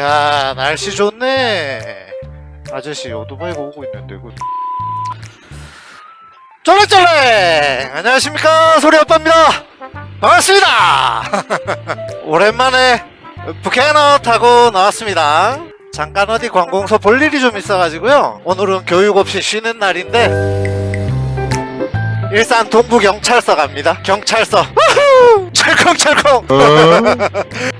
야 날씨 좋네. 아저씨 오토바이가 오고 있는데 그 쫄래쫄래 안녕하십니까? 소리아빠입니다. 반갑습니다! 오랜만에 부캐너 타고 나왔습니다. 잠깐 어디 관공서 볼 일이 좀 있어가지고요. 오늘은 교육 없이 쉬는 날인데 일산 동부경찰서 갑니다. 경찰서! 철컹철컹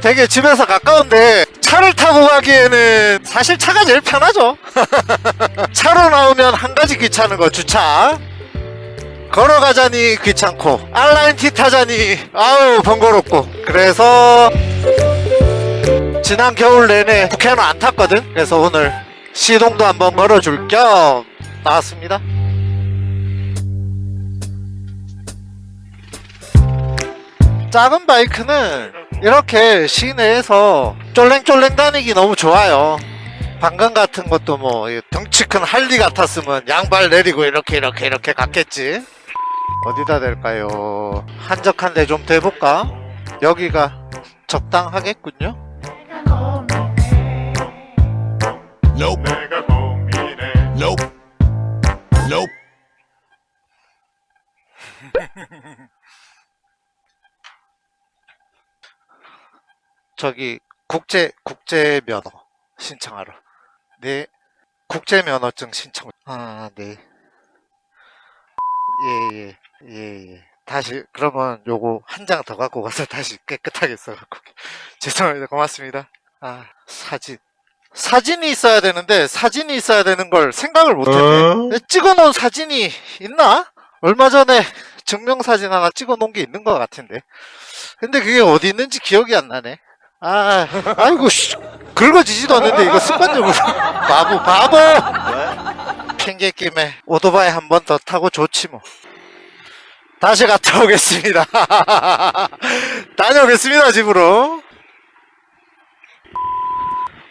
되게 집에서 가까운데 차를 타고 가기에는 사실 차가 제일 편하죠. 차로 나오면 한 가지 귀찮은 거 주차. 걸어가자니 귀찮고 알라인티 타자니 아우 번거롭고. 그래서 지난 겨울 내내 국회는 안 탔거든? 그래서 오늘 시동도 한번 걸어줄 겸 나왔습니다. 작은 바이크는 이렇게 시내에서 쫄랭쫄랭 다니기 너무 좋아요. 방금 같은 것도 뭐 덩치 큰 할리 같았으면 양발 내리고 이렇게 이렇게 이렇게 갔겠지. 어디다 댈까요? 한적한 데 좀 대볼까? 여기가 적당하겠군요. Nope. Nope. 저기 국제 국제 면허 신청하러. 네 국제 면허증 신청. 아 네. 예 예 예 예. 다시 그러면 요거 한 장 더 갖고 가서 다시 깨끗하게 써 갖고. 죄송합니다. 고맙습니다. 아 사진. 사진이 있어야 되는데 사진이 있어야 되는 걸 생각을 못했네 찍어놓은 사진이 있나? 얼마 전에 증명사진 하나 찍어놓은 게 있는 것 같은데. 근데 그게 어디 있는지 기억이 안 나네 아, 아이고, 씨. 긁어지지도 않는데, 이거 습관적으로. 바보, 바보! 핑계 김에 오토바이 한 번 더 타고 좋지 뭐. 다시 갔다 오겠습니다. 다녀오겠습니다, 집으로.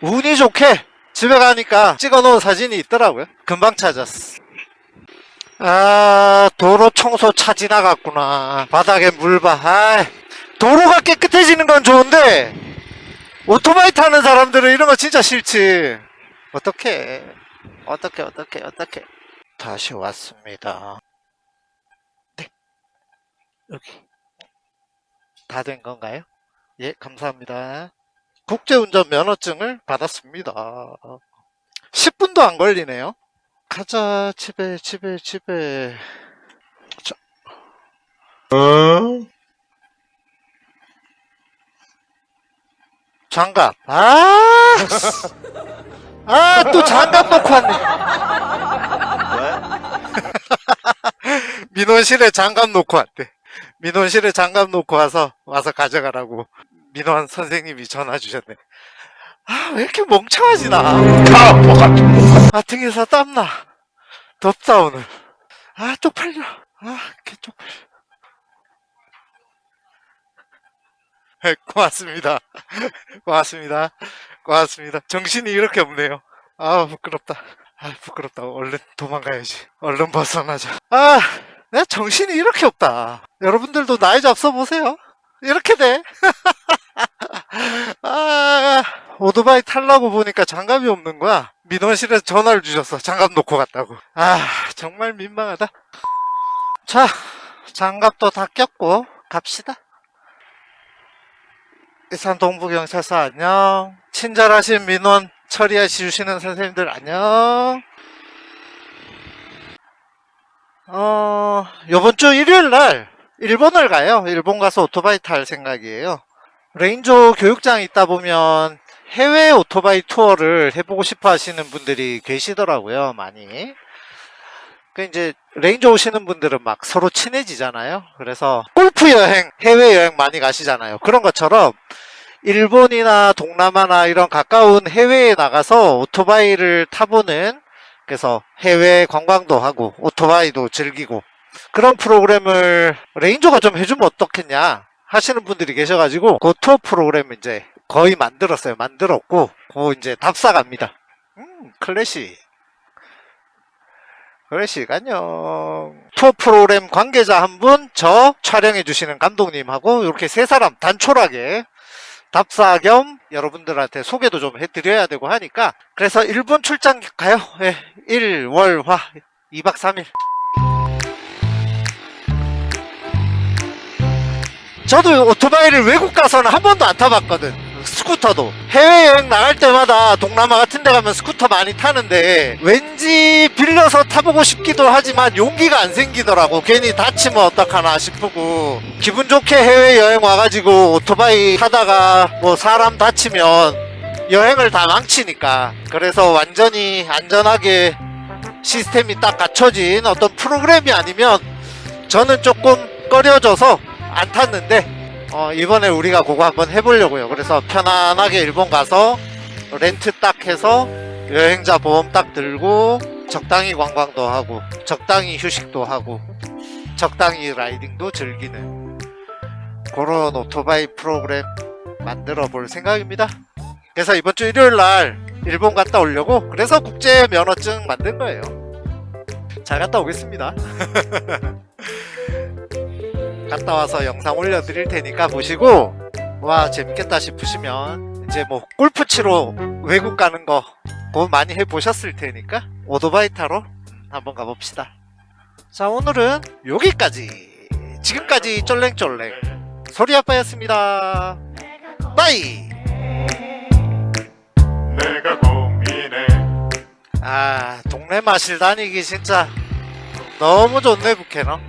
운이 좋게 집에 가니까 찍어 놓은 사진이 있더라고요. 금방 찾았어. 아, 도로 청소 차 지나갔구나. 바닥에 물 봐. 아, 도로가 깨끗해지는 건 좋은데, 오토바이 타는 사람들은 이런 거 진짜 싫지. 어떻게, 어떻게, 어떻게, 어떻게. 다시 왔습니다. 네. 여기. 다 된 건가요? 예, 감사합니다. 국제운전 면허증을 받았습니다. 10분도 안 걸리네요. 가자, 집에, 집에, 집에. 장갑. 아! 아, 또 장갑 놓고 왔네. 민원실에 장갑 놓고 왔대. 민원실에 장갑 놓고 와서, 와서 가져가라고. 민원 선생님이 전화 주셨네. 아, 왜 이렇게 멍청하지, 나. 아, 등에서 땀나. 덥다, 오늘. 아, 쪽팔려. 아, 개 쪽팔려. 고맙습니다. 고맙습니다. 고맙습니다. 정신이 이렇게 없네요. 아, 부끄럽다. 아, 부끄럽다. 얼른 도망가야지. 얼른 벗어나자. 아, 내 정신이 이렇게 없다. 여러분들도 나이 잡숴 보세요. 이렇게 돼. 아, 오토바이 타려고 보니까 장갑이 없는 거야. 민원실에서 전화를 주셨어. 장갑 놓고 갔다고. 아, 정말 민망하다. 자, 장갑도 다 꼈고, 갑시다. 일산 동부경찰서 안녕. 친절하신 민원 처리해 주시는 선생님들 안녕. 어, 요번 주 일요일 날 일본을 가요. 일본 가서 오토바이 탈 생각이에요. 레인저 교육장 있다 보면 해외 오토바이 투어를 해보고 싶어 하시는 분들이 계시더라고요, 많이. 그 이제 레인저 오시는 분들은 막 서로 친해지잖아요. 그래서 골프 여행, 해외 여행 많이 가시잖아요. 그런 것처럼 일본이나 동남아나 이런 가까운 해외에 나가서 오토바이를 타보는 그래서 해외 관광도 하고 오토바이도 즐기고 그런 프로그램을 레인저가 좀 해주면 어떻겠냐 하시는 분들이 계셔가지고 그 투어 프로그램 이제 거의 만들었어요. 만들었고 그 이제 답사 갑니다. 음, 클래식. 클래식 안녕. 투어 프로그램 관계자 한 분, 저 촬영해 주시는 감독님하고 이렇게 세 사람 단촐하게 답사 겸 여러분들한테 소개도 좀 해드려야 되고 하니까 그래서 일본 출장 가요. 예, 1, 월, 화 2박 3일. 저도 오토바이를 외국 가서는 한 번도 안 타봤거든. 스쿠터도. 해외여행 나갈 때마다 동남아 같은 데 가면 스쿠터 많이 타는데 왠지 빌려서 타보고 싶기도 하지만 용기가 안 생기더라고. 괜히 다치면 어떡하나 싶고. 기분 좋게 해외여행 와가지고 오토바이 타다가 뭐 사람 다치면 여행을 다 망치니까. 그래서 완전히 안전하게 시스템이 딱 갖춰진 어떤 프로그램이 아니면 저는 조금 꺼려져서 안 탔는데 어, 이번에 우리가 그거 한번 해보려고요. 그래서 편안하게 일본 가서 렌트 딱 해서 여행자 보험 딱 들고 적당히 관광도 하고 적당히 휴식도 하고 적당히 라이딩도 즐기는 그런 오토바이 프로그램 만들어 볼 생각입니다. 그래서 이번 주 일요일 날 일본 갔다 오려고 그래서 국제 면허증 만든 거예요. 잘 갔다 오겠습니다. 갔다 와서 영상 올려드릴 테니까 보시고 와 재밌겠다 싶으시면 이제 뭐 골프 치러 외국 가는 거 그거 많이 해보셨을 테니까 오토바이 타러 한번 가봅시다. 자 오늘은 여기까지. 지금까지 쫄랭쫄랭. 소리 아빠였습니다. 빠이! 내가 고민해. 아 동네 마실 다니기 진짜 너무 좋네 부캐너